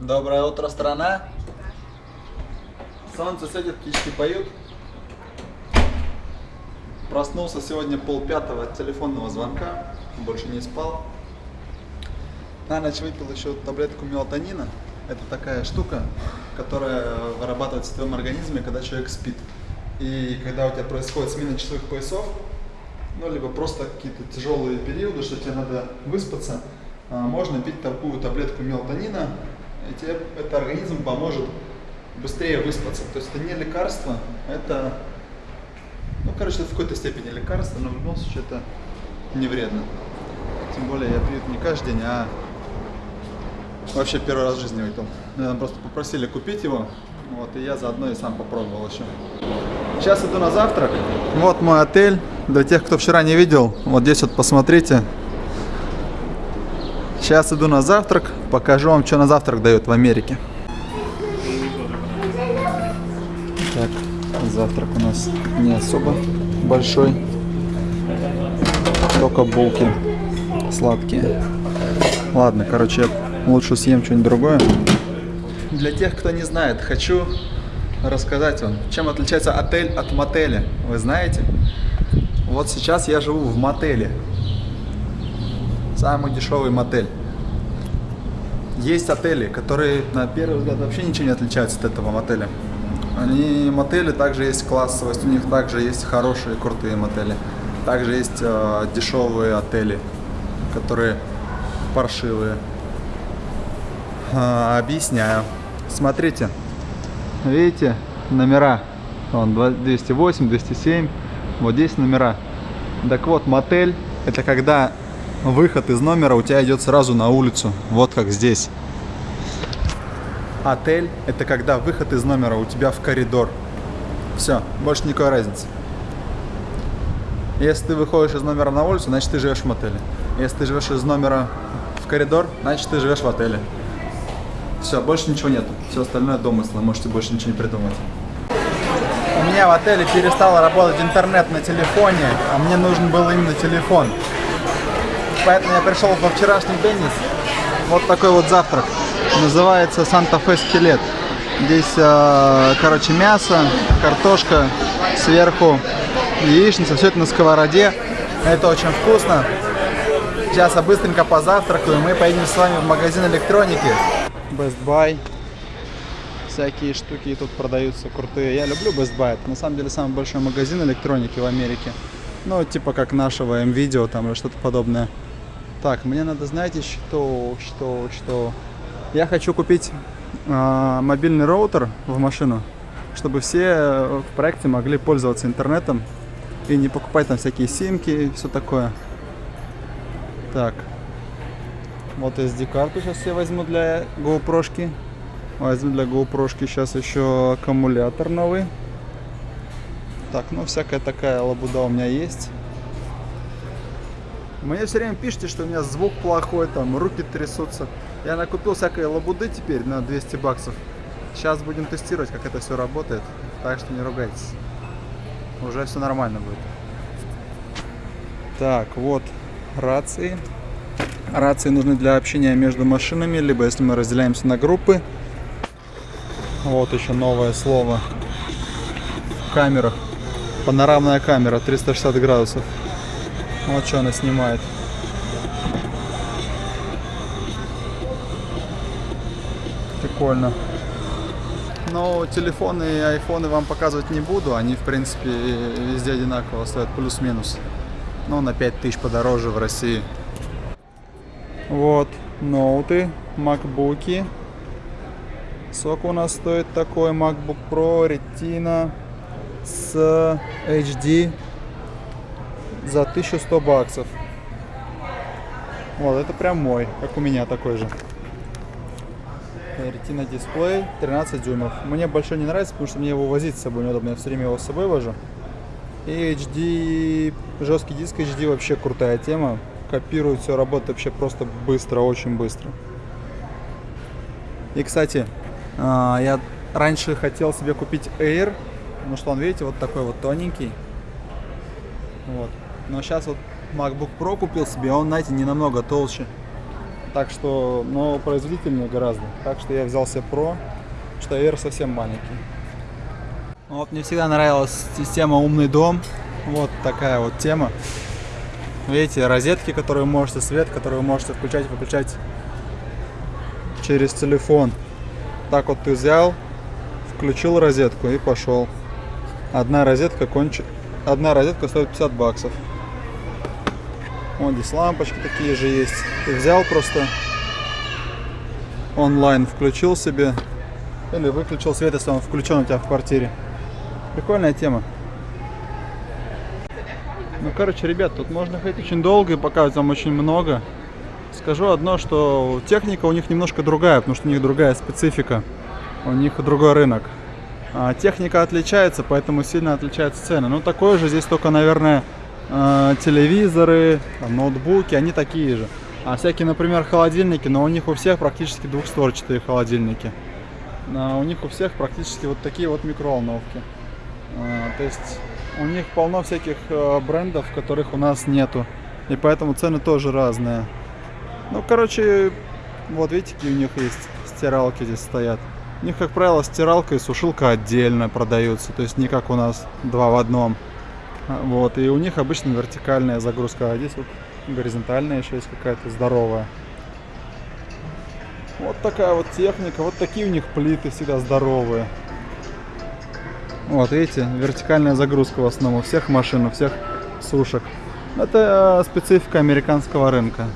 Доброе утро, страна. Солнце светит, птички поют. Проснулся сегодня полпятого от телефонного звонка. Больше не спал. На ночь выпил еще таблетку мелатонина. Это такая штука, которая вырабатывается в твоем организме, когда человек спит. И когда у тебя происходит смена часовых поясов, ну, либо просто какие-то тяжелые периоды, что тебе надо выспаться, а, можно пить такую таблетку мелатонина, тебе это организм поможет быстрее выспаться. То есть это не лекарство, это, ну, короче, это в какой-то степени лекарство, но в любом случае это не вредно. Тем более я пью это не каждый день, а вообще первый раз в жизни выпил. Меня просто попросили купить его, вот, и я заодно и сам попробовал еще. Сейчас иду на завтрак. Вот мой отель. Для тех, кто вчера не видел, вот здесь вот посмотрите. Сейчас иду на завтрак, покажу вам, что на завтрак дают в Америке. Так, завтрак у нас не особо большой. Только булки сладкие. Ладно, короче, я лучше съем что-нибудь другое. Для тех, кто не знает, хочу рассказать вам, чем отличается отель от мотеля. Вы знаете? Вот сейчас я живу в мотеле. Самый дешевый мотель. Есть отели, которые на первый взгляд вообще ничего не отличаются от этого мотеля. Они мотели, также есть классовость, у них также есть хорошие, крутые мотели. Также есть э, дешевые отели, которые паршивые. Э, объясняю. Смотрите, видите номера? Вон 208, 207, вот здесь номера. Так вот, мотель это когда выход из номера у тебя идет сразу на улицу, вот как здесь. Отель это когда выход из номера у тебя в коридор. Все, больше никакой разницы. Если ты выходишь из номера на улицу, значит ты живешь в мотеле. Если ты живешь из номера в коридор, значит ты живешь в отеле. Все, больше ничего нет. Все остальное домыслы, можете больше ничего не придумать. У меня в отеле перестал работать интернет на телефоне, а мне нужен был именно телефон. Поэтому я пришел во вчерашний Деннис. Вот такой вот завтрак. Называется Санта-Фе скелет. Здесь, э, короче, мясо, картошка, сверху яичница, все это на сковороде. Это очень вкусно. Сейчас я быстренько позавтракаю, мы поедем с вами в магазин электроники. Best Buy. Всякие штуки тут продаются крутые. Я люблю Best Buy. Это на самом деле самый большой магазин электроники в Америке. Ну, типа как нашего M-Video там или что-то подобное. Так, мне надо, знаете, что, что, что... Я хочу купить э, мобильный роутер в машину, чтобы все в проекте могли пользоваться интернетом и не покупать там всякие симки и все такое. Так, вот SD-карту сейчас я возьму для GoPro. -шки. Возьму для GoPro сейчас еще аккумулятор новый. Так, ну всякая такая лабуда у меня есть. Мне все время пишите, что у меня звук плохой, там руки трясутся. Я накупил всякой лабуды теперь на 200 баксов. Сейчас будем тестировать, как это все работает. Так что не ругайтесь. Уже все нормально будет. Так, вот рации. Рации нужны для общения между машинами, либо если мы разделяемся на группы. Вот еще новое слово в камерах. Панорамная камера 360 градусов. Вот что она снимает. Прикольно. Но телефоны и айфоны вам показывать не буду. Они, в принципе, везде одинаково стоят, плюс-минус. Но на 5000 подороже в России. Вот, ноуты, макбуки. Сок у нас стоит такой MacBook Pro Retina с HD за 1100 баксов. Вот, это прям мой, как у меня такой же. Retina дисплей 13 дюймов. Мне большой не нравится, потому что мне его возить с собой неудобно. Я все время его с собой вожу. И HD, жесткий диск HD вообще крутая тема копирует, все работает вообще просто быстро, очень быстро. И, кстати, а, я раньше хотел себе купить Air, потому что он, видите, вот такой вот тоненький. Вот. Но сейчас вот MacBook Pro купил себе, он, знаете, не намного толще. Так что, но производительнее гораздо. Так что я взял себе Pro, что Air совсем маленький. Вот мне всегда нравилась система умный дом. Вот такая вот тема. Видите, розетки, которые вы можете, свет, который вы можете включать и выключать через телефон. Так вот ты взял, включил розетку и пошел. Одна розетка кончит. Одна розетка стоит 50 баксов. Вот здесь лампочки такие же есть. Ты взял просто онлайн, включил себе или выключил свет, если он включен у тебя в квартире. Прикольная тема. Ну, короче, ребят, тут можно ходить очень долго и показывать вам очень много. Скажу одно, что техника у них немножко другая, потому что у них другая специфика. У них другой рынок. А техника отличается, поэтому сильно отличаются цены. Ну, такое же здесь только, наверное, э, телевизоры, ноутбуки, они такие же. А всякие, например, холодильники, но у них у всех практически двухстворчатые холодильники. А у них у всех практически вот такие вот микроволновки. А, то есть у них полно всяких э, брендов, которых у нас нету. И поэтому цены тоже разные. Ну, короче, вот видите, какие у них есть стиралки здесь стоят. У них, как правило, стиралка и сушилка отдельно продаются. То есть не как у нас два в одном. Вот, и у них обычно вертикальная загрузка, а здесь вот горизонтальная еще есть какая-то здоровая. Вот такая вот техника, вот такие у них плиты всегда здоровые. Вот, видите, вертикальная загрузка в основном у всех машин, у всех сушек. Это э, специфика американского рынка.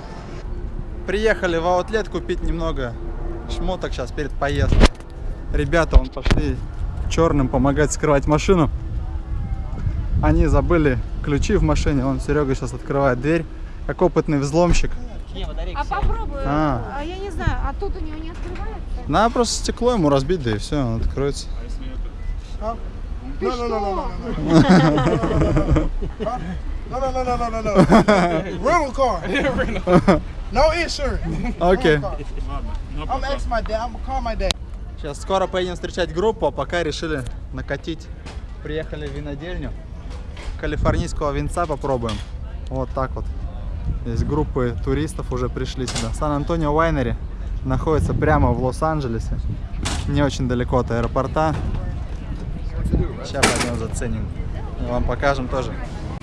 Приехали в аутлет купить немного шмоток сейчас перед поездкой. Ребята, вон пошли черным помогать скрывать машину. Они забыли ключи в машине. Вон Серега сейчас открывает дверь, как опытный взломщик. А попробуй. А. А. я не знаю, а тут у него не открывается? Надо просто стекло ему разбить, да и все, он откроется. Ты No, что? no, no, no, no, no, no. No, no, no, no, no, no, no. Rental car. No insurance. Окей. Rental car. I'm asking my dad. I'm call my dad. Сейчас скоро поедем встречать группу, а пока решили накатить. Приехали в винодельню. Калифорнийского винца попробуем. Вот так вот. Здесь группы туристов уже пришли сюда. Сан-Антонио Вайнери находится прямо в Лос-Анджелесе. Не очень далеко от аэропорта. Сейчас пойдем заценим. Вам покажем тоже.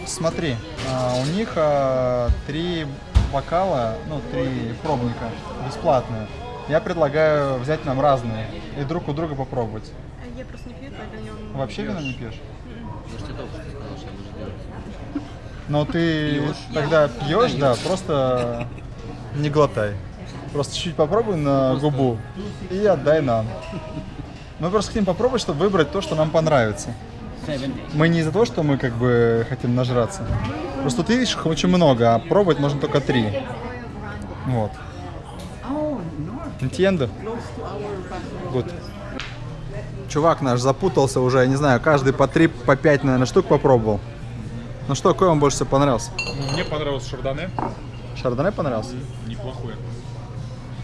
Смотри, а, у них а, три бокала, ну, три пробника бесплатные. Я предлагаю взять нам разные и друг у друга попробовать. Я просто не пью, поэтому я Вообще вино не пьешь? Но ты тогда пьешь, да, просто не глотай. Просто чуть-чуть попробуй на губу и отдай нам. Мы просто хотим попробовать, чтобы выбрать то, что нам понравится. Мы не из-за того, что мы как бы хотим нажраться. Просто ты видишь их очень много, а пробовать можно только три. Вот. Entiendo? Good. Чувак наш запутался уже, я не знаю, каждый по три, по пять, наверное, штук попробовал. Ну что, какой вам больше всего понравился? Мне понравился шардоне. Шардоне понравился? Неплохой.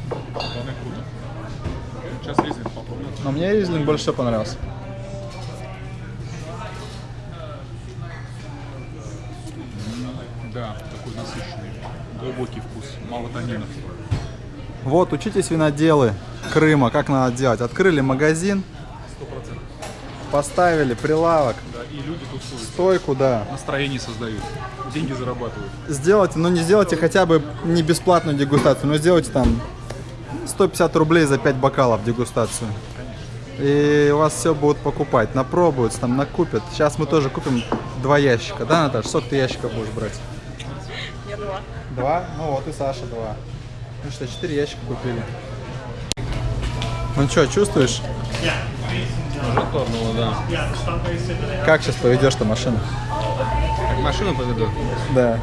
Шардоне круто. Сейчас ризлинг попробуем. Но мне Ризлинг больше всего понравился. Да, такой насыщенный, глубокий вкус, мало танинов. Вот, учитесь виноделы Крыма, как надо делать. Открыли магазин, Сто процентов. поставили прилавок, и люди тусуют. стойку, да. Настроение создают, деньги зарабатывают. Сделайте, ну не сделайте хотя бы не бесплатную дегустацию, но сделайте там 150 рублей за 5 бокалов дегустацию. И у вас все будут покупать, напробуются, там накупят. Сейчас мы тоже купим два ящика, да, Наташа? Сколько ты ящиков будешь брать? Я два. Два? Ну вот и Саша два. Ну что, четыре ящика купили. Ну что, чувствуешь? Уже торнуло, да. Как сейчас поведешь-то машину? Как машину поведу? Да.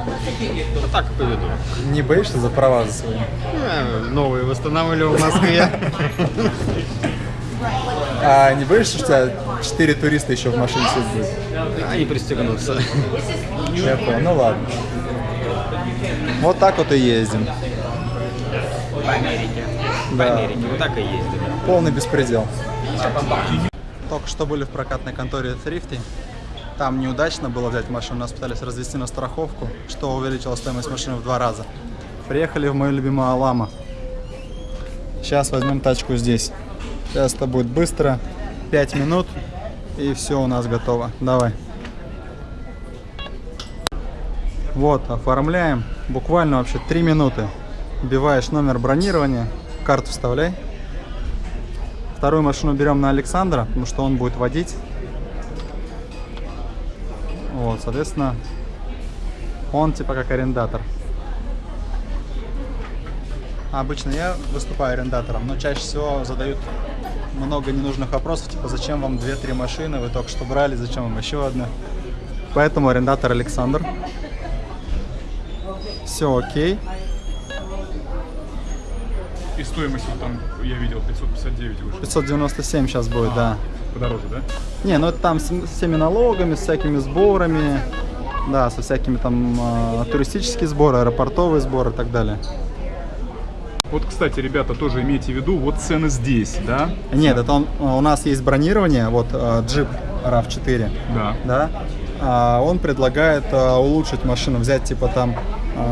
Ну так и поведу. Не боишься за права за свои? Э, Новые восстанавливал в Москве. А не боишься, что у тебя четыре туриста еще в машине сидят будет? Они пристегнутся. Я понял, ну ладно. Вот так вот и ездим. В Америке. Да. Америке. Вот так и ездили. Полный беспредел. Только что были в прокатной конторе Thrifty. Там неудачно было взять машину, нас пытались развести на страховку, что увеличило стоимость машины в два раза. Приехали в мою любимую Алама. Сейчас возьмем тачку здесь. Сейчас это будет быстро. 5 минут. И все у нас готово. Давай. Вот, оформляем. Буквально вообще 3 минуты. Вбиваешь номер бронирования, карту вставляй. Вторую машину берем на Александра, потому что он будет водить. Вот, соответственно, он типа как арендатор. Обычно я выступаю арендатором, но чаще всего задают много ненужных вопросов, типа зачем вам 2-3 машины, вы только что брали, зачем вам еще одна. Поэтому арендатор Александр. Все окей. И стоимость вот там, я видел, 559 вышла. 597 сейчас будет, да. Подороже, да? Не, ну это там с, с всеми налогами, с всякими сборами, да, со всякими там э, туристические сборы, аэропортовые сборы и так далее. Вот, кстати, ребята, тоже имейте в виду, вот цены здесь, да? Нет, это он, у нас есть бронирование, вот э, джип RAV4, Да. да, а он предлагает э, улучшить машину, взять типа там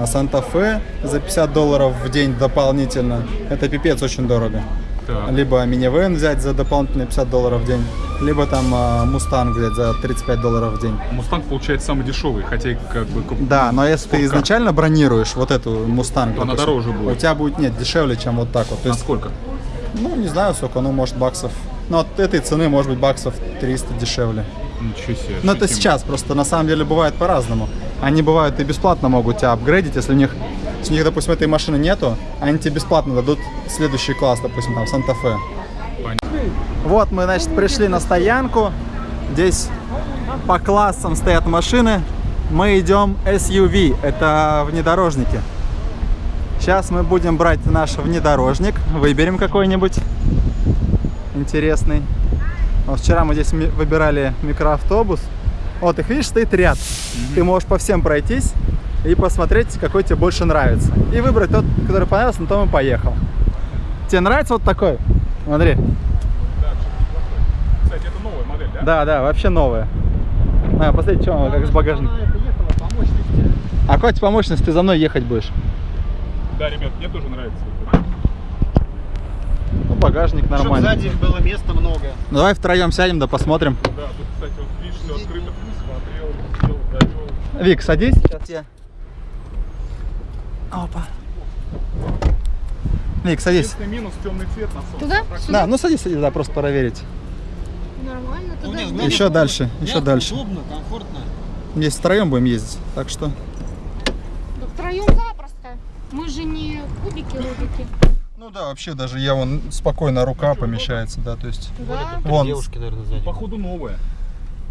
Santa Fe за 50 долларов в день дополнительно, это пипец очень дорого. Так. Либо минивэн взять за дополнительные 50 долларов в день, либо там э, Мустанг взять за 35 долларов в день. Мустанг получается самый дешевый, хотя и как бы... Да, но если ты Сколько? изначально бронируешь вот эту Мустанг, она допустим, дороже будет. У тебя будет нет дешевле, чем вот так вот. То На есть, сколько? ну не знаю сколько, ну может баксов. Ну от этой цены может быть баксов 300 дешевле. Ничего себе. Но это сейчас, просто на самом деле бывает по-разному. Они бывают и бесплатно могут тебя апгрейдить, если у них, у них, допустим, этой машины нету, они тебе бесплатно дадут следующий класс, допустим, там Санта-Фе. Вот мы, значит, пришли на стоянку. Здесь по классам стоят машины. Мы идем SUV, это внедорожники. Сейчас мы будем брать наш внедорожник. Выберем какой-нибудь интересный. Вот вчера мы здесь выбирали микроавтобус. Вот их, видишь, стоит ряд. Ты можешь по всем пройтись и посмотреть, какой тебе больше нравится. И выбрать тот, который понравился, на том и поехал. Тебе нравится вот такой? Смотри. Кстати, это новая модель, да? Да, да, вообще новая. На, посмотри, что она как с багажником. А какой по мощности ты за мной ехать будешь? Да, ребят, мне тоже нравится. Ну, багажник нормальный. сзади было места много. Ну, давай втроем сядем, да посмотрим. Да, тут, кстати, вот все открыто. Смотрел, сел, довел. Вик, садись. Сейчас я. Опа. Вик, садись. Единственный минус темный цвет на солнце. Туда? Да, ну садись, садись, да, просто проверить. Нормально, Ну, туда. не, вниз. Еще дальше, еще дальше. Удобно, комфортно. Здесь втроем будем ездить, так что... Да втроем запросто. Мы же не кубики, рубики. Ну да, вообще даже я вон спокойно рука помещается, да, то есть... Да. Вон. Девушки, наверное, сзади. Походу новая.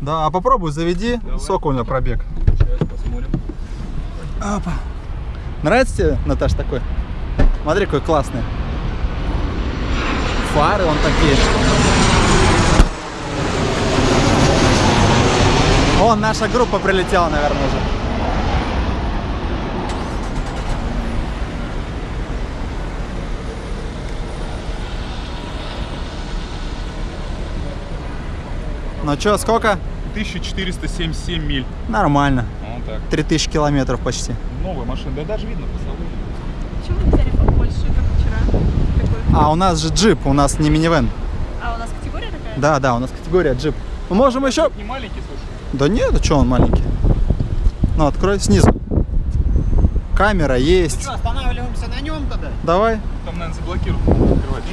Да, а попробуй заведи, у него пробег. Сейчас посмотрим. Опа. Нравится тебе, Наташ, такой? Смотри, какой классный. Фары вон такие. Вон, наша группа прилетела, наверное, уже. Ну чё, сколько? 1477 миль. Нормально. Вот так. 3000 километров почти. Новая машина. Да даже видно по салону. Почему вы взяли побольше, как вчера? Такой. А у нас же джип, у нас не минивэн. А у нас категория такая? Да, да, у нас категория джип. Мы можем еще... Не маленький, слушай. Да нет, а что он маленький? Ну, открой снизу. Камера есть. Что, останавливаемся на нем тогда? Давай. Там, наверное, заблокируют. Открывать.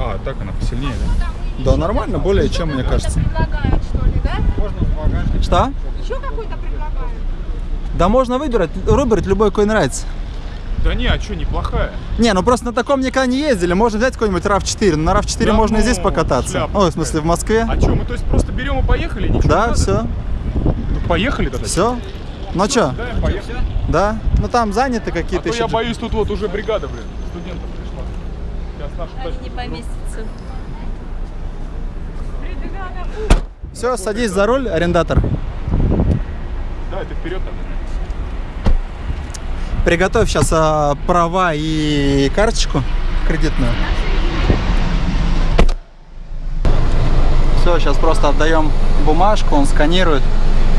А, так она посильнее, да? Да, нормально, более чем, мне кажется. предлагают, что ли, да? Можно в багажник. Что? Еще какой-то предлагают? Да можно выбирать, выбрать любой, какой нравится. Да не, а что, неплохая. Не, ну просто на таком никогда не ездили. Можно взять какой-нибудь RAV4. На RAV4 Да можно и ну, здесь покататься. шляпа Ой, в смысле, в Москве. А что, мы то есть просто берем и поехали? Ничего не Да, надо? все. Ну, поехали тогда. Все. Ну что, Да, поехали. да? Ну там заняты А какие-то то еще. я боюсь, тут вот уже бригада, блин, студентов пришла. Сейчас нашу тачку Не поместится. Все, садись за руль, арендатор. Да, ты вперед там. Приготовь сейчас а, права и карточку кредитную. Все, сейчас просто отдаем бумажку, он сканирует,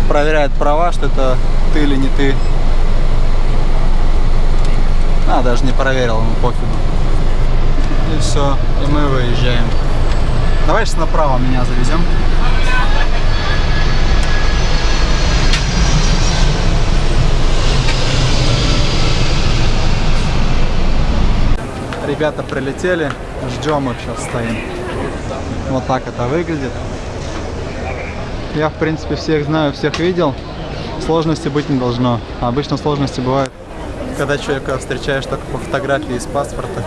проверяет права, что это ты или не ты. А, даже не проверил, ему пофигу. И все, и мы выезжаем. Давай сейчас направо меня завезем. Ребята прилетели, ждем их сейчас стоим. Вот так это выглядит. Я, в принципе, всех знаю, всех видел. Сложности быть не должно. Обычно сложности бывают, когда человека встречаешь только по фотографии из паспорта.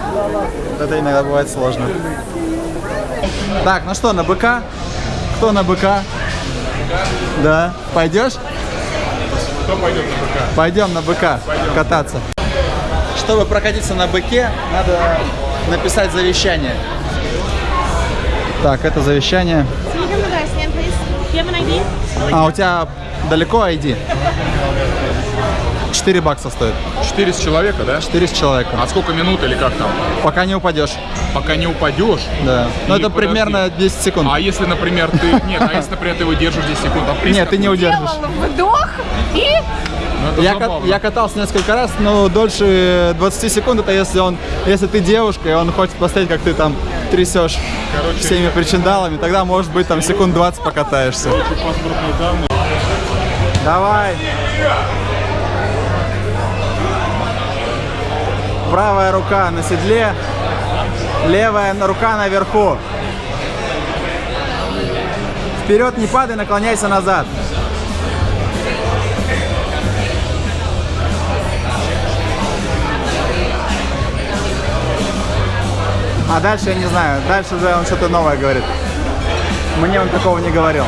Это иногда бывает сложно. Так, ну что, на БК? Кто на БК? Да. Пойдешь? Кто пойдет на БК? Пойдем на БК кататься. Чтобы прокатиться на быке, надо написать завещание. Так, это завещание. А, у тебя далеко ID? 4 бакса стоит. 4 с человека, да? 4 с человека. А сколько минут или как там? Пока не упадешь. Пока не упадешь? Да. Ну это подожди. примерно 10 секунд. А если, например, ты... Нет, а если, например, ты выдержишь 10 секунд? А Нет, ты не удержишь. Вдох и... Ну, Я, кат- я катался несколько раз, но дольше 20 секунд это если он, если ты девушка, и он хочет посмотреть, как ты там трясешь Короче, всеми причиндалами, тогда может быть там секунд 20 покатаешься. Давай. Правая рука на седле, левая рука наверху. Вперед не падай, наклоняйся назад. А дальше я не знаю. Дальше уже он что-то новое говорит. Мне он такого не говорил.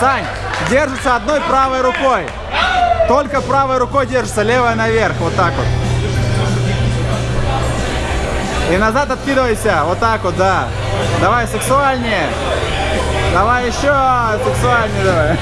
Сань, держится одной правой рукой. Только правой рукой держится, левая наверх, вот так вот. И назад откидывайся, вот так вот, да. Давай сексуальнее. Давай еще сексуальнее давай.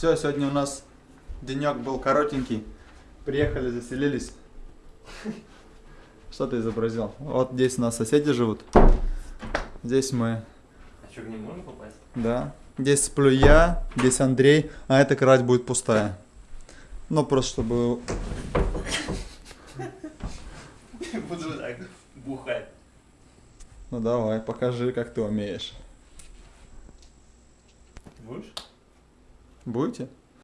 Все, сегодня у нас денек был коротенький. Приехали, заселились. Что ты изобразил? Вот здесь у нас соседи живут. Здесь мы. А что, в ней можно попасть? Да. Здесь сплю я, здесь Андрей, а эта кровать будет пустая. Ну, просто чтобы... Буду так бухать. Ну, давай, покажи, как ты умеешь. Будешь? Будете?